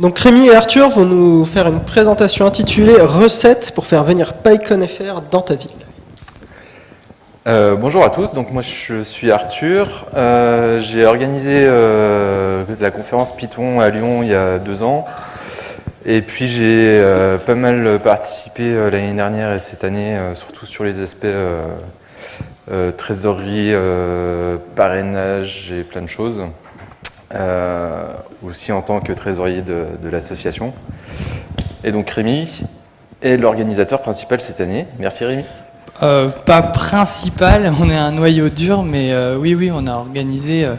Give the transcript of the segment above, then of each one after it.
Donc Rémi et Arthur vont nous faire une présentation intitulée Recettes pour faire venir PyCon.fr dans ta ville. Euh, bonjour à tous, donc moi je suis Arthur, euh, j'ai organisé euh, la conférence Python à Lyon il y a deux ans. Et puis j'ai pas mal participé l'année dernière et cette année surtout sur les aspects trésorerie, parrainage et plein de choses aussi en tant que trésorier de, de l'association et donc Rémi est l'organisateur principal cette année, merci Rémi. Euh, pas principal, on est un noyau dur, mais euh, oui, oui, on a organisé. Euh,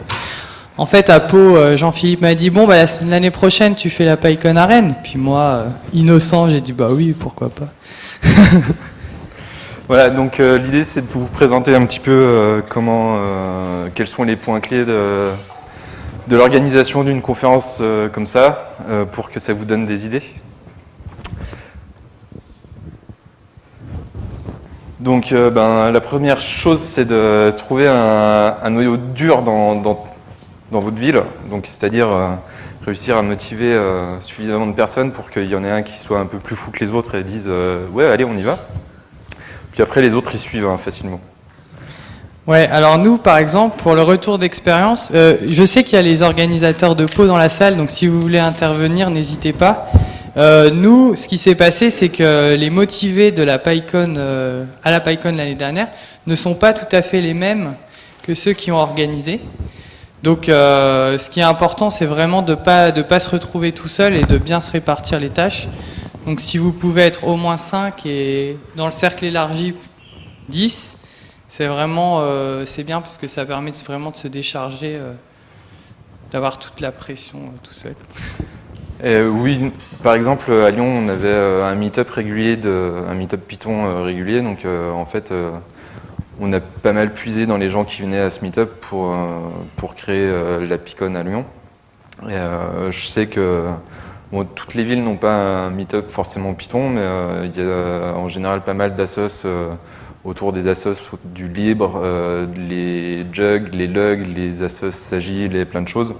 en fait, à Pau, Jean-Philippe m'a dit Bon, bah, l'année prochaine, tu fais la PyCon Arène. Puis moi, innocent, j'ai dit Bah oui, pourquoi pas. voilà, donc l'idée, c'est de vous présenter un petit peu comment, quels sont les points clés de, de l'organisation d'une conférence comme ça, pour que ça vous donne des idées. Donc euh, ben, la première chose, c'est de trouver un, noyau dur dans, votre ville, c'est-à-dire euh, réussir à motiver euh, suffisamment de personnes pour qu'il y en ait un qui soit un peu plus fou que les autres et disent ouais allez on y va ». Puis après les autres ils suivent hein, facilement. Ouais, alors nous, par exemple, pour le retour d'expérience, je sais qu'il y a les organisateurs de Pau dans la salle, donc si vous voulez intervenir, n'hésitez pas. Euh, nous, ce qui s'est passé, c'est que les motivés de la PyCon euh, à la PyCon l'année dernière ne sont pas tout à fait les mêmes que ceux qui ont organisé. Donc, euh, ce qui est important, c'est vraiment de pas, de pas se retrouver tout seul et de bien se répartir les tâches. Donc, si vous pouvez être au moins 5 et dans le cercle élargi 10, c'est vraiment c'est bien parce que ça permet vraiment de se décharger, d'avoir toute la pression tout seul. Euh, oui, par exemple, à Lyon, on avait euh, un meet-up régulier, un meet-up Python euh, régulier. Donc, en fait, on a pas mal puisé dans les gens qui venaient à ce meet-up pour, pour créer la Picon à Lyon. Et, je sais que toutes les villes n'ont pas un meet-up forcément Python, mais il y a en général pas mal d'assos autour des assos du libre, les jugs, les lugs, les assos agiles et plein de choses.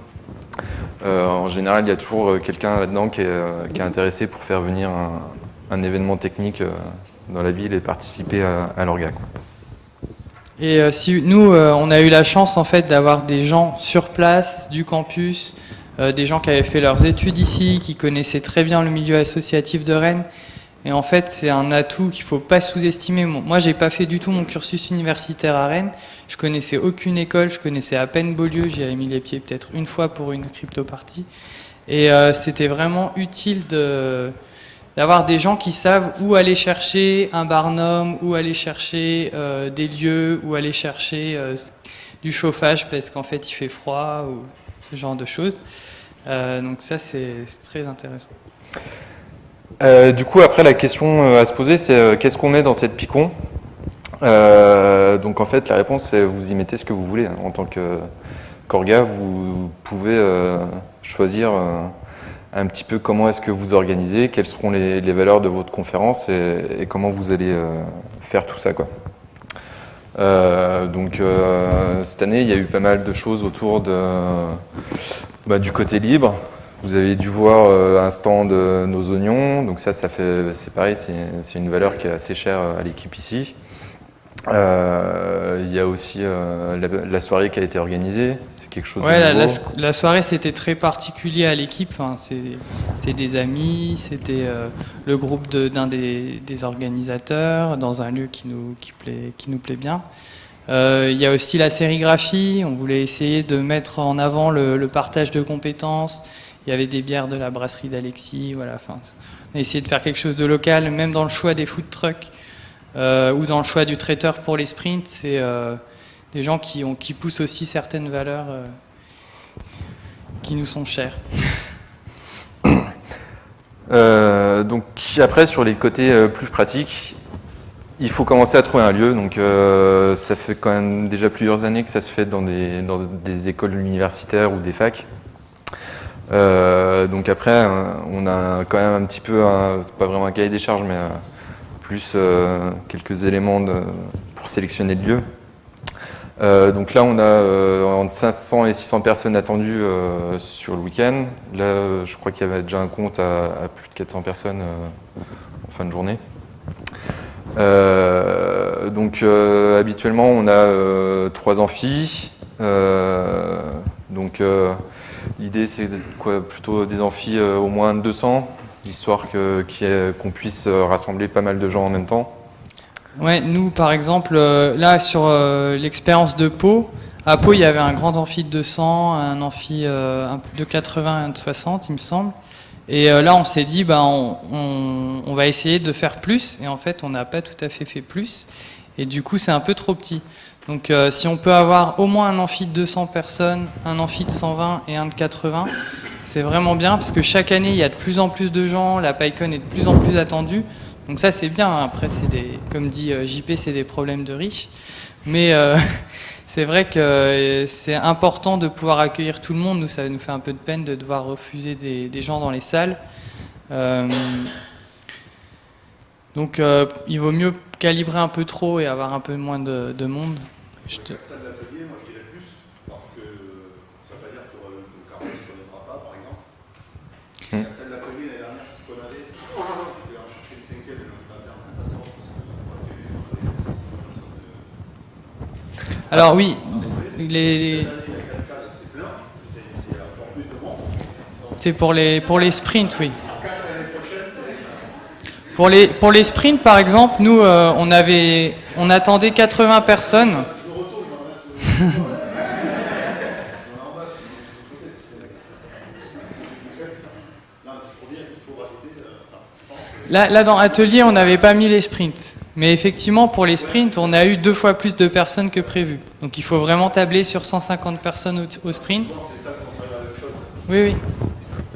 Euh, en général, il y a toujours euh, quelqu'un là-dedans qui, euh, est intéressé pour faire venir un, événement technique dans la ville et participer à, à l'orga. Et si nous, on a eu la chance en fait d'avoir des gens sur place du campus, des gens qui avaient fait leurs études ici, qui connaissaient très bien le milieu associatif de Rennes et en fait, c'est un atout qu'il ne faut pas sous-estimer. Moi, j'ai pas fait du tout mon cursus universitaire à Rennes. Je connaissais aucune école, je connaissais à peine Beaulieu. J'y avais mis les pieds peut-être une fois pour une crypto-partie. Et euh, c'était vraiment utile d'avoir des gens qui savent où aller chercher un barnum, où aller chercher euh, des lieux, où aller chercher euh, du chauffage parce qu'en fait il fait froid ou ce genre de choses. donc ça, c'est très intéressant. Euh, du coup, après, la question euh, à se poser, c'est euh, qu'est-ce qu'on met dans cette picon? Donc, en fait, la réponse, c'est vous y mettez ce que vous voulez. Hein. En tant que qu'orga, vous pouvez choisir un petit peu comment est-ce que vous organisez, quelles seront les, valeurs de votre conférence et, comment vous allez faire tout ça. Quoi. donc, cette année, il y a eu pas mal de choses autour bah, du côté libre. Vous avez dû voir euh, un stand de nos oignons, donc ça, ça fait, c'est pareil, c'est une valeur qui est assez chère à l'équipe ici. Euh, il y a aussi euh, la, soirée qui a été organisée, c'est quelque chose ouais, de la, la, soirée c'était très particulier à l'équipe, enfin, c'était des amis, c'était le groupe d'un des, des, organisateurs dans un lieu qui nous, qui plaît, qui nous plaît bien. Il y a aussi la sérigraphie, on voulait essayer de mettre en avant le, le partage de compétences, il y avait des bières de la brasserie d'Alexis. Voilà, on a essayé de faire quelque chose de local, même dans le choix des food trucks euh, ou dans le choix du traiteur pour les sprints. C'est euh, des gens qui, poussent aussi certaines valeurs euh, qui nous sont chères. donc après, sur les côtés plus pratiques, il faut commencer à trouver un lieu. Donc ça fait quand même déjà plusieurs années que ça se fait dans des écoles universitaires ou des facs. Euh, donc après, euh, on a quand même un petit peu, pas vraiment un cahier des charges, mais euh, plus quelques éléments pour sélectionner le lieu. Euh, donc là, on a euh, entre 500 et 600 personnes attendues euh, sur le week-end. Là, je crois qu'il y avait déjà un compte à, à plus de 400 personnes en fin de journée. donc habituellement, on a trois amphis. donc l'idée, c'est plutôt des amphis au moins 200, histoire qu'on puisse rassembler pas mal de gens en même temps. Ouais, nous par exemple, euh, là sur euh, l'expérience de Pau, à Pau il y avait un grand amphi de 200, un amphi euh, de 80 un de 60 il me semble. Et là on s'est dit, bah, on, on, va essayer de faire plus, et en fait on n'a pas tout à fait fait plus, et du coup c'est un peu trop petit. Donc si on peut avoir au moins un amphi de 200 personnes, un amphi de 120 et un de 80, c'est vraiment bien, parce que chaque année il y a de plus en plus de gens, la PyCon est de plus en plus attendue, donc ça c'est bien, après c'est des, comme dit euh, JP, c'est des problèmes de riches. Mais euh, c'est vrai que euh, c'est important de pouvoir accueillir tout le monde. Nous, ça nous fait un peu de peine de devoir refuser des, gens dans les salles. donc il vaut mieux calibrer un peu trop et avoir un peu moins de, monde. Je te... d'atelier, moi je dirais plus, parce que ça ne veut pas dire que le carreau ne se connaîtra pas, par exemple. Hmm. Alors oui, les... c'est pour les, pour les sprints, oui. Pour les, pour les sprints, par exemple, nous, euh, on, avait, on attendait 80 personnes. Là, dans Atelier, on n'avait pas mis les sprints. Mais effectivement, pour les sprints, on a eu deux fois plus de personnes que prévu. Donc il faut vraiment tabler sur 150 personnes au, sprint. Oui, oui.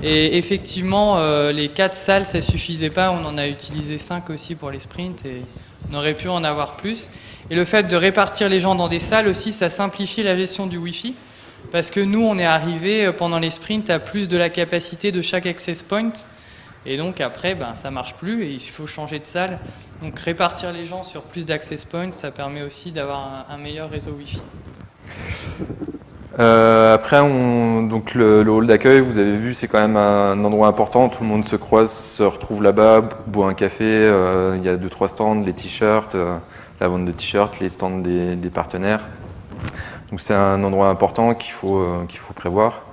Et effectivement, euh, les quatre salles, ça suffisait pas. On en a utilisé cinq aussi pour les sprints et on aurait pu en avoir plus. Et le fait de répartir les gens dans des salles aussi, ça simplifie la gestion du Wi-Fi. Parce que nous, on est arrivé euh, pendant les sprints à plus de la capacité de chaque access point. Et donc après, ben, ça marche plus et il faut changer de salle. Donc répartir les gens sur plus d'access points, ça permet aussi d'avoir un, meilleur réseau Wi-Fi. Euh, après, on, donc le, hall d'accueil, vous avez vu, c'est quand même un endroit important. Tout le monde se croise, se retrouve là-bas, boit un café. Euh, il y a deux trois stands, les t-shirts, la vente de t-shirts, les stands des, partenaires. Donc c'est un endroit important qu'il faut qu'il faut prévoir.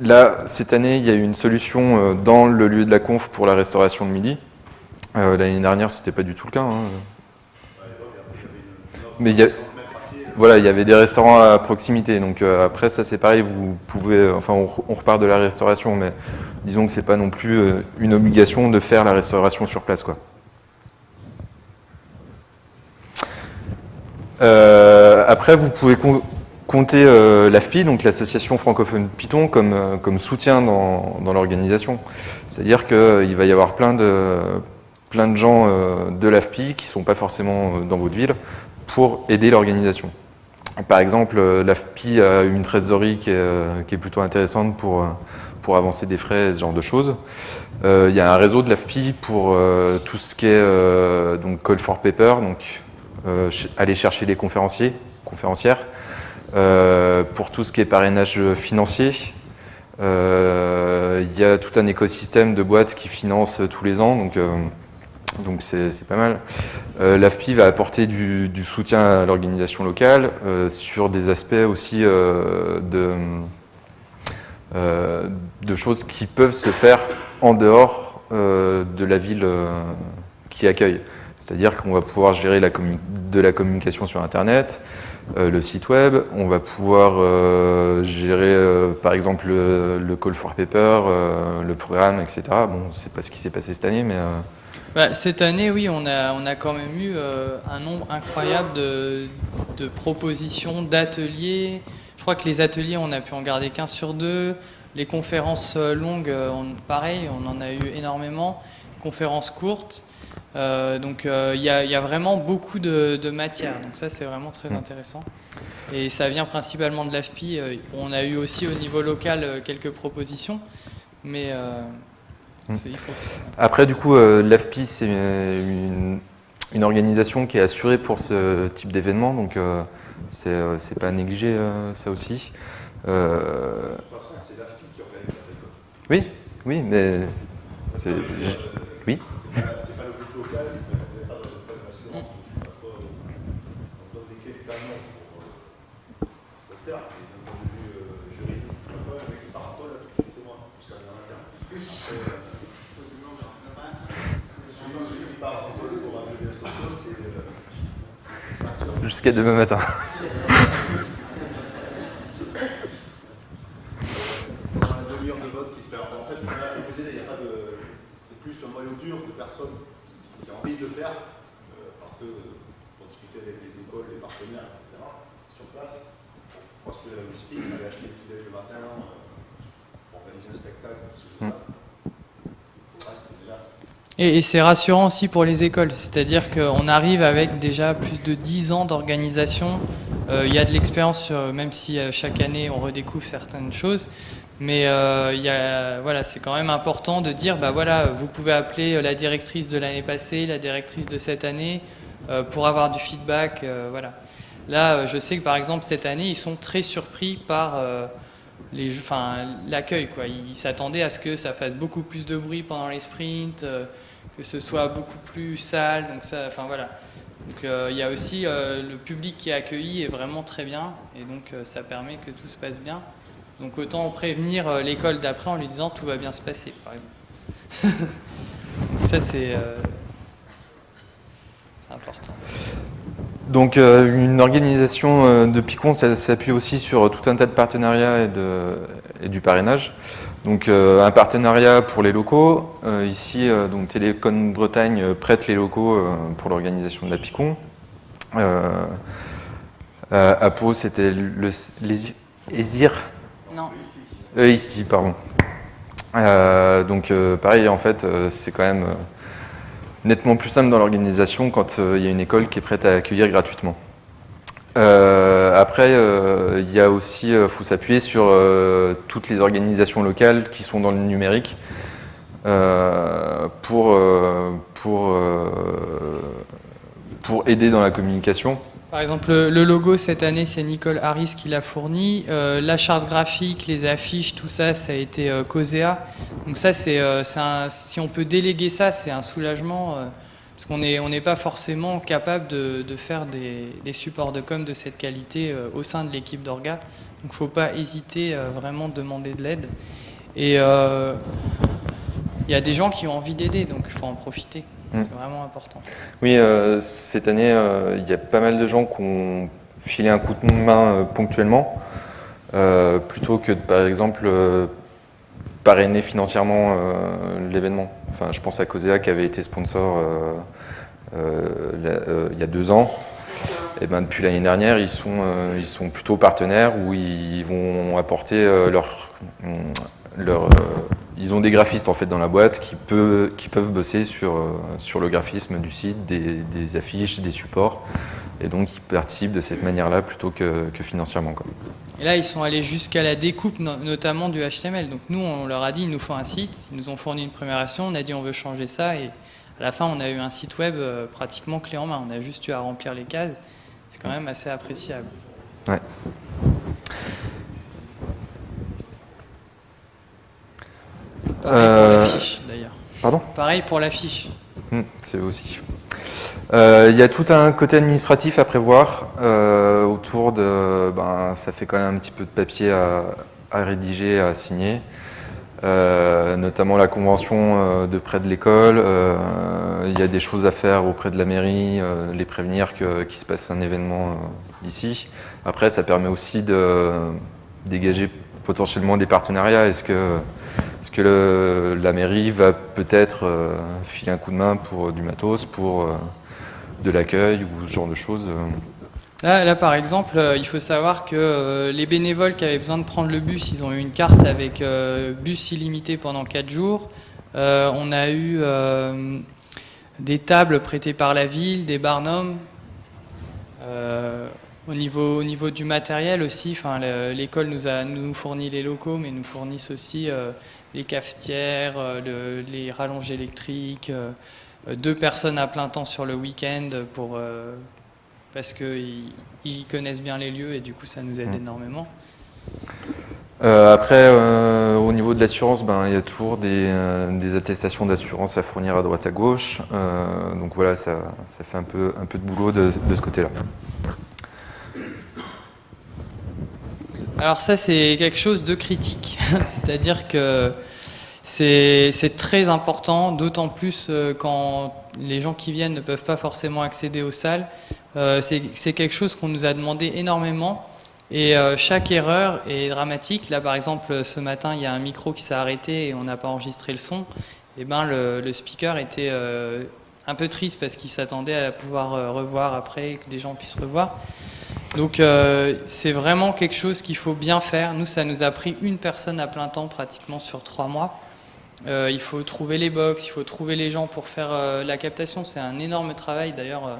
Là, cette année, il y a eu une solution euh, dans le lieu de la conf pour la restauration de midi. Euh, l'année dernière, ce n'était pas du tout le cas. Hein. Mais il y, voilà, il y avait des restaurants à proximité. Donc euh, après, ça c'est pareil, vous pouvez, enfin on, repart de la restauration, mais disons que c'est pas non plus une obligation de faire la restauration sur place. Quoi. Après, vous pouvez compter euh, l'AFPI, donc l'association francophone Python, comme, euh, soutien dans, l'organisation. C'est-à-dire qu'il va y avoir plein de, gens euh, de l'AFPI qui ne sont pas forcément dans votre ville pour aider l'organisation. Par exemple, l'AFPI a une trésorerie qui est, plutôt intéressante pour, avancer des frais, ce genre de choses. il y a un réseau de l'AFPI pour tout ce qui est call for paper, donc aller chercher les conférenciers, conférencières, euh, pour tout ce qui est parrainage financier, euh, il y a tout un écosystème de boîtes qui financent tous les ans, donc euh, donc c'est pas mal. L'AFPI va apporter du, soutien à l'organisation locale sur des aspects aussi de choses qui peuvent se faire en dehors de la ville qui accueille. C'est-à-dire qu'on va pouvoir gérer de la communication sur Internet, euh, le site web, on va pouvoir euh, gérer euh, par exemple le, call for paper, le programme, etc. Bon, c'est pas ce qui s'est passé cette année, mais... Bah, cette année, oui, on a, on a quand même eu un nombre incroyable de, de propositions, d'ateliers. Je crois que les ateliers, on a pu en garder qu'un sur deux. Les conférences longues, pareil, on en a eu énormément. Conférences courtes. Euh, donc euh, il y, a vraiment beaucoup de, matière, donc ça c'est vraiment très mm. intéressant. Et ça vient principalement de l'AFPI. Euh, on a eu aussi au niveau local quelques propositions, mais mm. il faut... Après du coup l'AFPI c'est une, une organisation qui est assurée pour ce type d'événement, donc c'est pas négligé ça aussi. De toute façon, c'est l'AFI qui organise la récolte. Oui, oui, mais c'est. Oui. Je suis pas donne des clés pour, faire, d'un point de vue juridique, je sais pas, avec les parasols, là, tout de suite, c'est moi, jusqu'à interne. Après, euh, celui celui qui part en parole pour un levier social, c'est. euh, c'est Arthur. Jusqu'à demain matin. On a un demi-heure de vote qui se fait. En fait, on a proposé, il n'y a pas de. C'est plus un noyau dur de personnes qui ont envie de le faire, euh, parce que euh, pour discuter avec les écoles, les partenaires, etc., sur place, pour assurer la logistique, allait acheter le petit-déj le matin, euh, organiser un spectacle, tout. Et, c'est rassurant aussi pour les écoles, c'est-à-dire qu'on arrive avec déjà plus de 10 ans d'organisation. Euh, Il y a de l'expérience, même si euh, chaque année on redécouvre certaines choses. Mais euh, voilà, c'est quand même important de dire, bah voilà, vous pouvez appeler la directrice de l'année passée, la directrice de cette année, euh, pour avoir du feedback. euh, voilà. Là, euh, je sais que par exemple cette année, ils sont très surpris par euh, l'accueil. Ils s'attendaient à ce que ça fasse beaucoup plus de bruit pendant les sprints, euh, que ce soit beaucoup plus sale. Donc ça, enfin voilà. Donc euh, il y a aussi euh, le public qui est accueilli est vraiment très bien, et donc euh, ça permet que tout se passe bien. Donc autant prévenir euh, l'école d'après en lui disant tout va bien se passer, par exemple. ça c'est euh, c'est important. Donc euh, une organisation euh, de Picon, s'appuie aussi sur tout un tas de partenariats et, de, et du parrainage. Donc euh, un partenariat pour les locaux. Euh, ici, euh, donc Télécom Bretagne euh, prête les locaux euh, pour l'organisation de la Picon. Euh, à, Pau, c'était le, les Esir, Non. euh, Isti, pardon. Euh, donc euh, pareil, en fait, euh, c'est quand même euh, nettement plus simple dans l'organisation quand euh, il y a une école qui est prête à accueillir gratuitement. Euh, après, euh, il y a aussi, faut s'appuyer sur toutes les organisations locales qui sont dans le numérique pour aider dans la communication. Par exemple, le, logo cette année, c'est Nicole Harris qui l'a fourni. Euh, la charte graphique, les affiches, tout ça, ça a été euh, Cosea. Donc ça, c'est, euh, si on peut déléguer ça, c'est un soulagement. euh, parce qu'on n'est pas forcément capable de, faire des, supports de com de cette qualité au sein de l'équipe d'Orga. Donc il ne faut pas hésiter vraiment de demander de l'aide. Et il y a des gens qui ont envie d'aider, donc il faut en profiter. Mm. C'est vraiment important. Oui, euh, cette année, euh, il y a pas mal de gens qui ont filé un coup de main euh, ponctuellement, plutôt que de, par exemple, parrainer financièrement l'événement. Enfin, je pense à Cosea qui avait été sponsor il y a deux ans. Et ben, depuis l'année dernière, ils sont, ils sont plutôt partenaires où ils vont apporter leur, leur, euh, ils ont des graphistes en fait dans la boîte qui, peut, qui peuvent bosser sur, euh, sur le graphisme du site, des, des affiches, des supports, et donc ils participent de cette manière-là plutôt que, que financièrement. Quoi. Et là, ils sont allés jusqu'à la découpe, no- notamment du HTML. Donc nous, on leur a dit, il nous faut un site. Ils nous ont fourni une première version. On a dit, on veut changer ça. Et à la fin, on a eu un site web euh, pratiquement clé en main. On a juste eu à remplir les cases. C'est quand même assez appréciable. Ouais. Pareil pour Euh, l'affiche, d'ailleurs. Pardon Pareil pour l'affiche. Hmm, C'est eux aussi. Euh, Il y a tout un côté administratif à prévoir euh, autour de. Ben, ça fait quand même un petit peu de papier à, à rédiger, à signer. Euh, notamment la convention de près de l'école. Il y a des choses à faire auprès de la mairie, les prévenir qu'il se passe un événement ici. Après, ça permet aussi de dégager potentiellement des partenariats. Est-ce que, est-ce que le- la mairie va peut-être euh, filer un coup de main pour du matos, pour euh, de l'accueil ou ce genre de choses euh? Là, là, par exemple, euh, il faut savoir que euh, les bénévoles qui avaient besoin de prendre le bus, ils ont eu une carte avec euh, bus illimité pendant 4 jours. Euh, on a eu euh, des tables prêtées par la ville, des barnums. Au, niveau, au niveau du matériel aussi, enfin, le- l'école nous, a, nous fournit les locaux, mais nous fournissent aussi euh, les cafetières, euh, le- les rallonges électriques, euh, deux personnes à plein temps sur le week-end pour parce qu'ils ils connaissent bien les lieux et du coup ça nous aide Mm. énormément. Après, au niveau de l'assurance, ben, il y a toujours des, des attestations d'assurance à fournir à droite à gauche. Donc voilà, ça, ça fait un peu, un peu de boulot de, de ce côté-là. Alors ça c'est quelque chose de critique, c'est-à-dire que c'est très important, d'autant plus euh, quand les gens qui viennent ne peuvent pas forcément accéder aux salles. Euh, c'est quelque chose qu'on nous a demandé énormément et euh, chaque erreur est dramatique. Là par exemple ce matin il y a un micro qui s'est arrêté et on n'a pas enregistré le son. Et ben le, speaker était un peu triste parce qu'il s'attendait à pouvoir revoir après, que des gens puissent revoir. Donc euh, c'est vraiment quelque chose qu'il faut bien faire. Nous, ça nous a pris une personne à plein temps pratiquement sur trois mois. Euh, il faut trouver les box, il faut trouver les gens pour faire euh, la captation. C'est un énorme travail. D'ailleurs,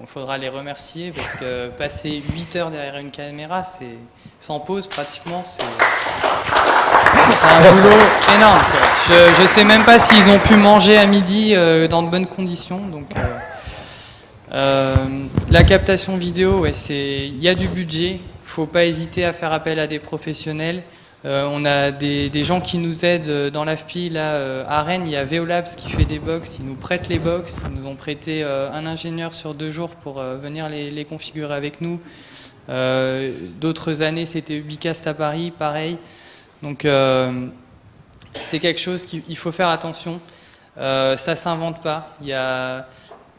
il faudra les remercier parce que passer 8 heures derrière une caméra, c'est sans pause pratiquement, c'est un boulot énorme. Je ne sais même pas s'ils ont pu manger à midi dans de bonnes conditions. Donc, la captation vidéo, il y a du budget. Il faut pas hésiter à faire appel à des professionnels. Euh, on a des, gens qui nous aident euh, dans l'AFPI. Là, euh, à Rennes, il y a Veolabs qui fait des box. Ils nous prêtent les box. Ils nous ont prêté euh, un ingénieur sur deux jours pour euh, venir les, configurer avec nous. Euh, D'autres années, c'était Ubicast à Paris, pareil. Donc, euh, c'est quelque chose qu'il il faut faire attention. Euh, ça s'invente pas. Il y a,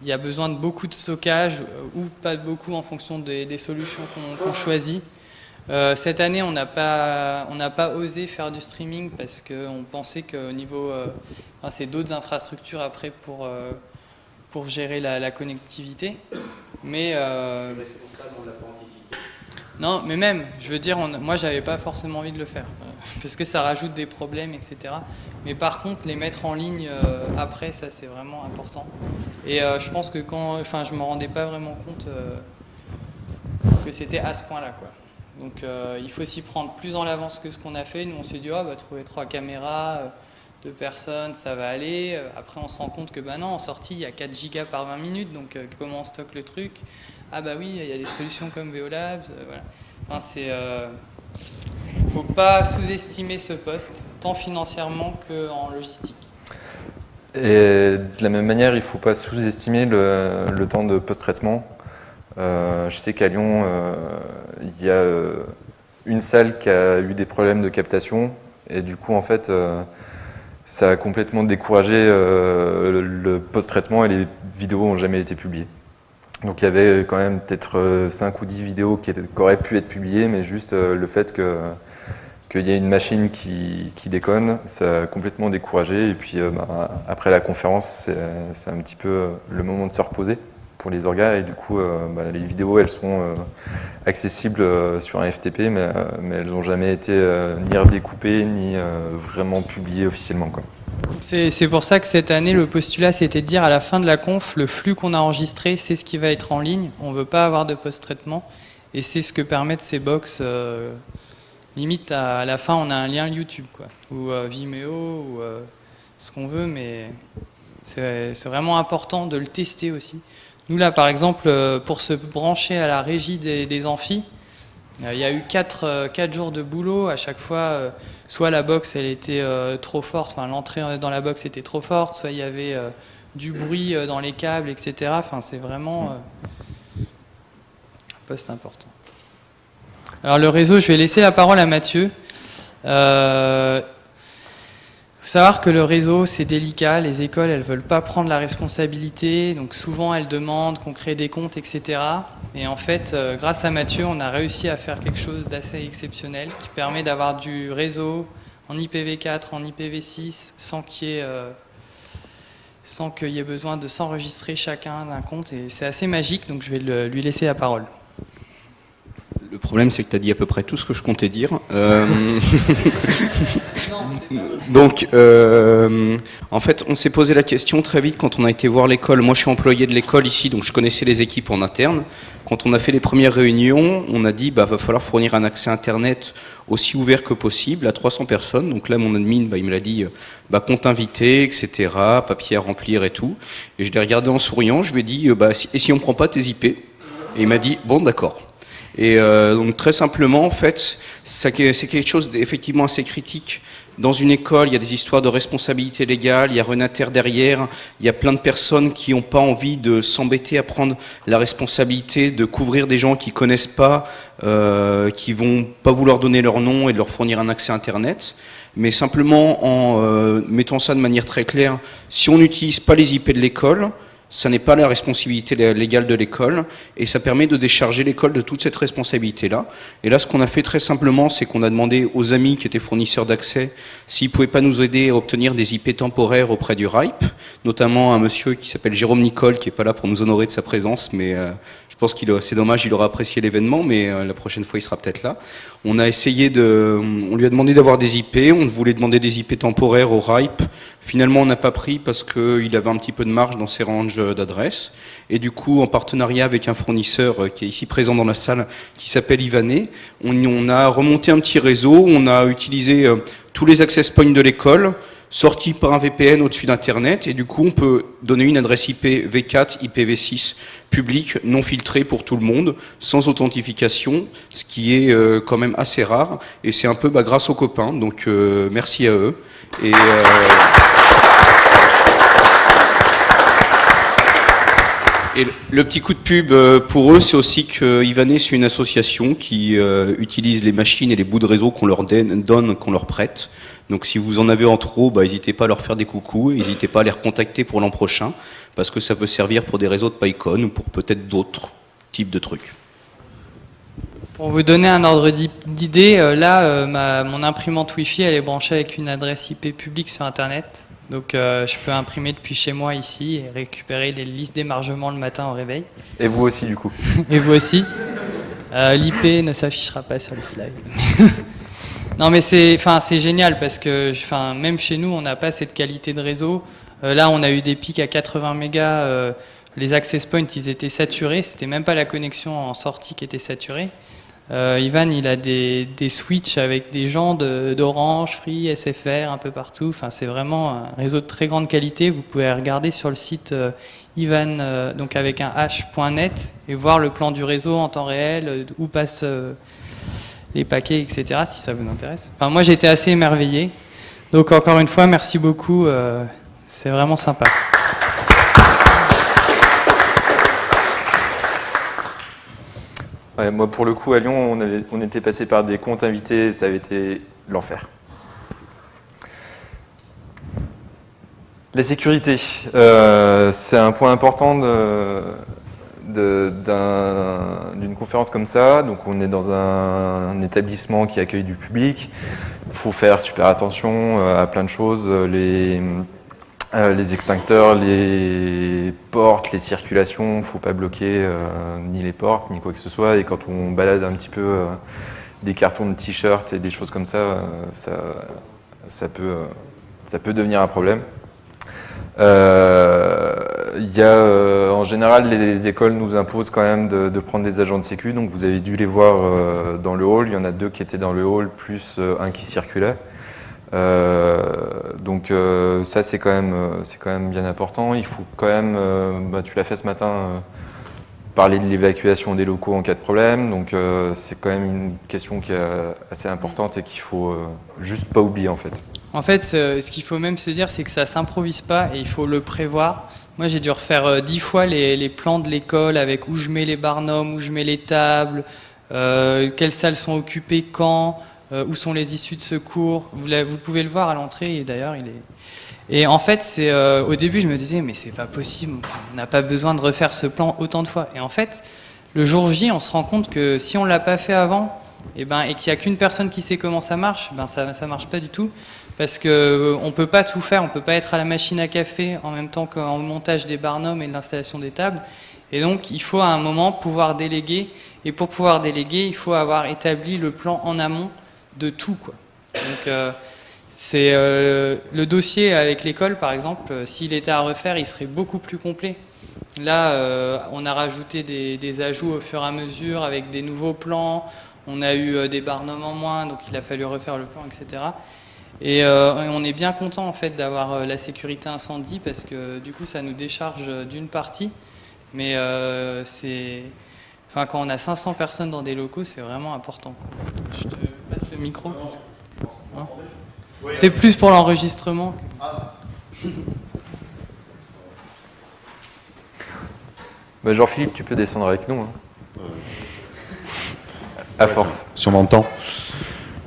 il y a besoin de beaucoup de stockage euh, ou pas de beaucoup en fonction des, des solutions qu'on choisit. Euh, cette année, on n'a pas, on pas osé faire du streaming parce qu'on pensait qu'au niveau, euh, enfin, c'est d'autres infrastructures après pour euh, pour gérer la, la connectivité. Mais euh, non, mais même, je veux dire, on- moi, j'avais pas forcément envie de le faire parce que ça rajoute des problèmes, etc. Mais par contre, les mettre en ligne euh, après, ça, c'est vraiment important. Et euh, je pense que quand, enfin, je me rendais pas vraiment compte euh, que c'était à ce point-là, quoi. Donc, il faut s'y prendre plus en avance que ce qu'on a fait. Nous, on s'est dit, oh, bah, trouver trois caméras, deux personnes, ça va aller. Après, on se rend compte que, bah non, en sortie, il y a 4 gigas par 20 minutes, donc comment on stocke le truc? Ah bah oui, il y a des solutions comme Veolabs, euh, voilà. Enfin, c'est, faut pas sous-estimer ce poste, tant financièrement qu'en logistique. Et de la même manière, il ne faut pas sous-estimer le, temps de post-traitement. Euh, je sais qu'à Lyon, euh, il y a euh, une salle qui a eu des problèmes de captation et du coup, en fait, ça a complètement découragé le, le post-traitement et les vidéos n'ont jamais été publiées. Donc il y avait quand même peut-être 5 ou 10 vidéos qui, auraient pu être publiées, mais juste euh, le fait que qu'il y ait une machine qui, qui déconne, ça a complètement découragé. Et puis euh, bah, après la conférence, c'est un petit peu euh, le moment de se reposer pour les orgas. Et du coup, euh, bah, les vidéos, elles sont euh, accessibles euh, sur un FTP, mais, euh, mais elles n'ont jamais été euh, ni redécoupées, ni euh, vraiment publiées officiellement. Quoi. C'est pour ça que cette année, le postulat, c'était de dire à la fin de la conf, le flux qu'on a enregistré, c'est ce qui va être en ligne. On ne veut pas avoir de post-traitement. Et c'est ce que permettent ces box. euh, limite, à, la fin, on a un lien YouTube, quoi. Ou euh, Vimeo, ou euh, ce qu'on veut, mais c'est vraiment important de le tester aussi. Nous, là, par exemple, pour se brancher à la régie des, des amphis, il y a eu 4, jours de boulot. À chaque fois, euh, soit la box elle était euh, trop forte, enfin l'entrée dans la box était trop forte, soit il y avait euh, du bruit euh, dans les câbles, etc. Enfin, c'est vraiment euh, un poste important. Alors le réseau, je vais laisser la parole à Mathieu. Euh, faut savoir que le réseau, c'est délicat. Les écoles, elles veulent pas prendre la responsabilité. Donc souvent, elles demandent qu'on crée des comptes, etc. Et en fait, euh, grâce à Mathieu, on a réussi à faire quelque chose d'assez exceptionnel qui permet d'avoir du réseau en IPv4, en IPv6, sans qu'il y ait, euh, sans qu'il y ait besoin de s'enregistrer chacun d'un compte. Et c'est assez magique, donc je vais lui laisser la parole. Le problème, c'est que tu as dit à peu près tout ce que je comptais dire. Euh, Donc, euh, en fait, on s'est posé la question très vite quand on a été voir l'école. Moi, je suis employé de l'école ici, donc je connaissais les équipes en interne. Quand on a fait les premières réunions, on a dit bah va falloir fournir un accès internet aussi ouvert que possible à 300 personnes. Donc là, mon admin, bah, il me l'a dit, euh, bah, compte invité, etc., papier à remplir et tout. Et je l'ai regardé en souriant, je lui ai dit, bah, si, et si on prend pas tes IP Et il m'a dit, bon, d'accord. Et euh, donc très simplement, en fait, c'est quelque chose d'effectivement assez critique. Dans une école, il y a des histoires de responsabilité légale, il y a Renater derrière, il y a plein de personnes qui n'ont pas envie de s'embêter à prendre la responsabilité de couvrir des gens qui connaissent pas, euh, qui vont pas vouloir donner leur nom et de leur fournir un accès Internet. Mais simplement en euh, mettant ça de manière très claire, si on n'utilise pas les IP de l'école, ça n'est pas la responsabilité légale de l'école et ça permet de décharger l'école de toute cette responsabilité-là. Et là, ce qu'on a fait très simplement, c'est qu'on a demandé aux amis qui étaient fournisseurs d'accès s'ils pouvaient pas nous aider à obtenir des IP temporaires auprès du RIPE, notamment un monsieur qui s'appelle Jérôme Nicole, qui est pas là pour nous honorer de sa présence, mais euh, pense qu'il c'est dommage, il aura apprécié l'événement, mais euh, la prochaine fois, il sera peut-être là. On a essayé de, on lui a demandé d'avoir des IP, on voulait demander des IP temporaires au RIPE. Finalement, on n'a pas pris parce qu'il avait un petit peu de marge dans ses ranges d'adresses. Et du coup, en partenariat avec un fournisseur euh, qui est ici présent dans la salle, qui s'appelle Ivané, on, on, a remonté un petit réseau, on a utilisé euh, tous les access points de l'école, sortis par un VPN au-dessus d'Internet, et du coup, on peut donner une adresse IP V4, IPv6 public, non filtrée pour tout le monde, sans authentification, ce qui est euh, quand même assez rare, et c'est un peu bah, grâce aux copains, donc euh, merci à eux. Et, Le petit coup de pub euh, pour eux, c'est aussi que Ivané, c'est une association qui euh, utilise les machines et les bouts de réseau qu'on leur donne, qu'on leur prête. Donc si vous en avez en trop, bah, n'hésitez pas à leur faire des coucous, n'hésitez pas à les recontacter pour l'an prochain, parce que ça peut servir pour des réseaux de PyCon ou pour peut-être d'autres types de trucs. Pour vous donner un ordre d'idée, euh, là, mon imprimante Wi-Fi, elle est branchée avec une adresse IP publique sur Internet. Donc euh, je peux imprimer depuis chez moi ici et récupérer les listes d'émargement le matin au réveil. Et vous aussi du coup. et vous aussi. Euh, L'IP ne s'affichera pas sur le slide. non mais c'est génial parce que même chez nous on n'a pas cette qualité de réseau. Euh, là on a eu des pics à 80 mégas. les access points ils étaient saturés. C'était même pas la connexion en sortie qui était saturée. Euh, Ivan, il a des, switches avec des gens d'Orange, Free, SFR, un peu partout. C'est vraiment un réseau de très grande qualité. Vous pouvez regarder sur le site euh, Ivan, euh, donc avec un h.net, et voir le plan du réseau en temps réel, où passent les paquets, etc., si ça vous intéresse. Enfin, moi, j'étais assez émerveillé. Donc, encore une fois, merci beaucoup. c'est vraiment sympa. Moi, pour le coup, à Lyon, on, était passé par des comptes invités, ça avait été l'enfer. La sécurité, euh, c'est un point important d'une conférence comme ça. Donc, on est dans un, établissement qui accueille du public. Il faut faire super attention euh, à plein de choses. Euh, les extincteurs, les portes, les circulations, il ne faut pas bloquer euh, ni les portes, ni quoi que ce soit. Et quand on balade un petit peu euh, des cartons de t-shirts et des choses comme ça, ça, peut, devenir un problème. Y a, en général, les écoles nous imposent quand même de, de, prendre des agents de sécu. Donc vous avez dû les voir dans le hall. Il y en a deux qui étaient dans le hall, plus un qui circulait. Euh, donc euh, ça c'est quand même euh, quand même bien important. Il faut quand même, bah, tu l'as fait ce matin, parler de l'évacuation des locaux en cas de problème. Donc c'est quand même une question qui est assez importante et qu'il faut juste pas oublier en fait. En fait, ce qu'il faut même se dire, c'est que ça s'improvise pas et il faut le prévoir. Moi, j'ai dû refaire dix fois les plans de l'école avec où je mets les barnums, où je mets les tables, quelles salles sont occupées quand. Euh, où sont les issues de secours. Vous, vous pouvez le voir à l'entrée, et d'ailleurs, il est... Et en fait, c'est euh, au début, je me disais, mais c'est pas possible, on n'a pas besoin de refaire ce plan autant de fois. Et en fait, le jour J, on se rend compte que si on l'a pas fait avant, et, eh ben, et qu'il n'y a qu'une personne qui sait comment ça marche, ben ça ne marche pas du tout. Parce qu'on euh, ne peut pas tout faire, on ne peut pas être à la machine à café en même temps qu'en montage des barnums et de l'installation des tables. Et donc, il faut à un moment pouvoir déléguer. Et pour pouvoir déléguer, il faut avoir établi le plan en amont de tout. Quoi. Donc, euh, c'est euh, le dossier avec l'école, par exemple, euh, s'il était à refaire, il serait beaucoup plus complet. Là, on a rajouté des, ajouts au fur et à mesure avec des nouveaux plans. On a eu des barnums en moins, donc il a fallu refaire le plan, etc. Et on est bien content en fait d'avoir la sécurité incendie parce que du coup ça nous décharge d'une partie. Mais c'est, enfin quand on a 500 personnes dans des locaux, c'est vraiment important. Je te micro. hein c'est plus pour l'enregistrement. Bah, Jean-Philippe, tu peux descendre avec nous. hein. À force. si on m'entend.